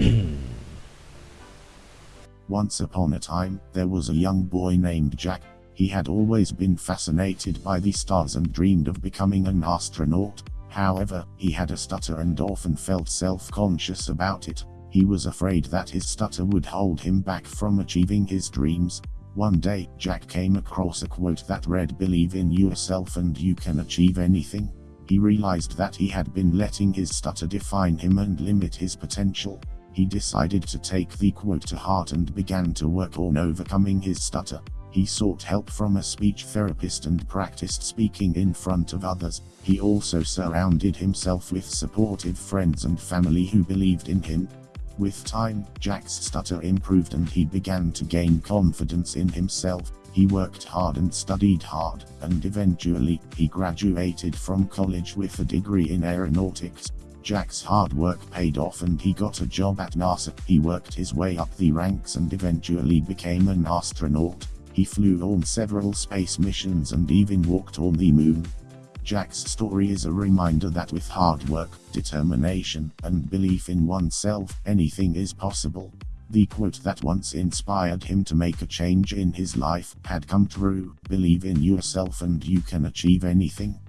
Once upon a time, there was a young boy named Jack. He had always been fascinated by the stars and dreamed of becoming an astronaut. However, he had a stutter and often felt self-conscious about it. He was afraid that his stutter would hold him back from achieving his dreams. One day, Jack came across a quote that read Believe in yourself and you can achieve anything. He realized that he had been letting his stutter define him and limit his potential. He decided to take the quote to heart and began to work on overcoming his stutter. He sought help from a speech therapist and practiced speaking in front of others. He also surrounded himself with supportive friends and family who believed in him. With time, Jack's stutter improved and he began to gain confidence in himself. He worked hard and studied hard, and eventually, he graduated from college with a degree in aeronautics. Jack's hard work paid off and he got a job at NASA. He worked his way up the ranks and eventually became an astronaut. He flew on several space missions and even walked on the moon. Jack's story is a reminder that with hard work, determination, and belief in oneself, anything is possible. The quote that once inspired him to make a change in his life had come true, believe in yourself and you can achieve anything.